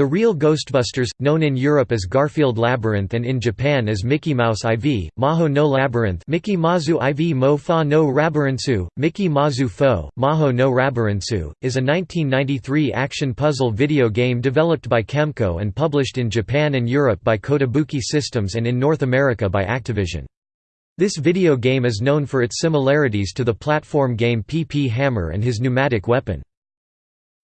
The real Ghostbusters, known in Europe as Garfield Labyrinth and in Japan as Mickey Mouse IV, Maho no Labyrinth Mickey Mazu IV Mo Fa no Rabirintsu, Mickey Mazu Fo, Maho no Rabirintsu, is a 1993 action puzzle video game developed by Kemco and published in Japan and Europe by Kotobuki Systems and in North America by Activision. This video game is known for its similarities to the platform game PP Hammer and his pneumatic weapon.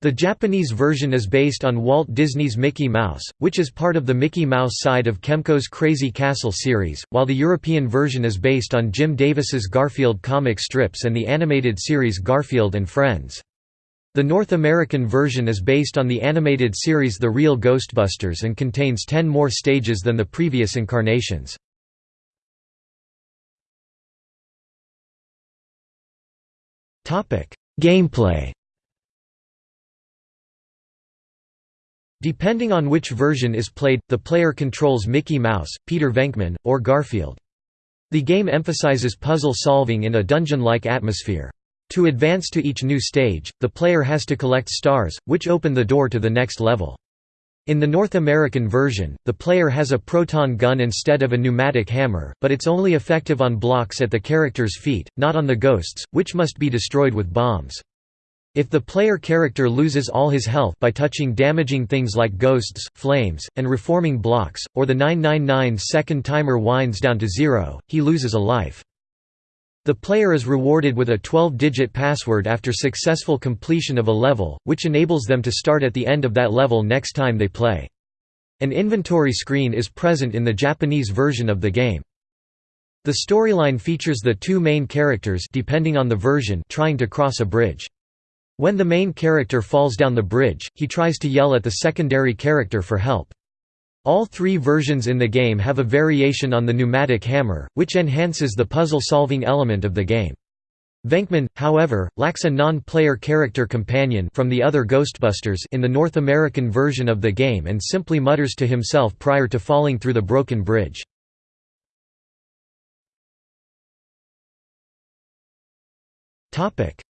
The Japanese version is based on Walt Disney's Mickey Mouse, which is part of the Mickey Mouse side of Kemco's Crazy Castle series, while the European version is based on Jim Davis's Garfield comic strips and the animated series Garfield and Friends. The North American version is based on the animated series The Real Ghostbusters and contains ten more stages than the previous incarnations. Gameplay Depending on which version is played, the player controls Mickey Mouse, Peter Venkman, or Garfield. The game emphasizes puzzle solving in a dungeon-like atmosphere. To advance to each new stage, the player has to collect stars, which open the door to the next level. In the North American version, the player has a proton gun instead of a pneumatic hammer, but it's only effective on blocks at the character's feet, not on the ghosts, which must be destroyed with bombs. If the player character loses all his health by touching damaging things like ghosts, flames, and reforming blocks, or the 999 second timer winds down to zero, he loses a life. The player is rewarded with a 12-digit password after successful completion of a level, which enables them to start at the end of that level next time they play. An inventory screen is present in the Japanese version of the game. The storyline features the two main characters depending on the version trying to cross a bridge. When the main character falls down the bridge, he tries to yell at the secondary character for help. All three versions in the game have a variation on the pneumatic hammer, which enhances the puzzle-solving element of the game. Venkman, however, lacks a non-player character companion from the other Ghostbusters in the North American version of the game and simply mutters to himself prior to falling through the broken bridge.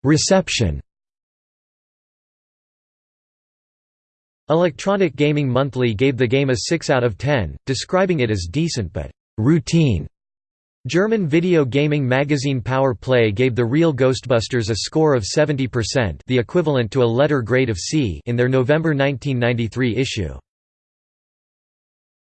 Reception Electronic Gaming Monthly gave the game a 6 out of 10, describing it as decent but routine. German video gaming magazine Power Play gave The Real Ghostbusters a score of 70% the equivalent to a letter grade of C in their November 1993 issue.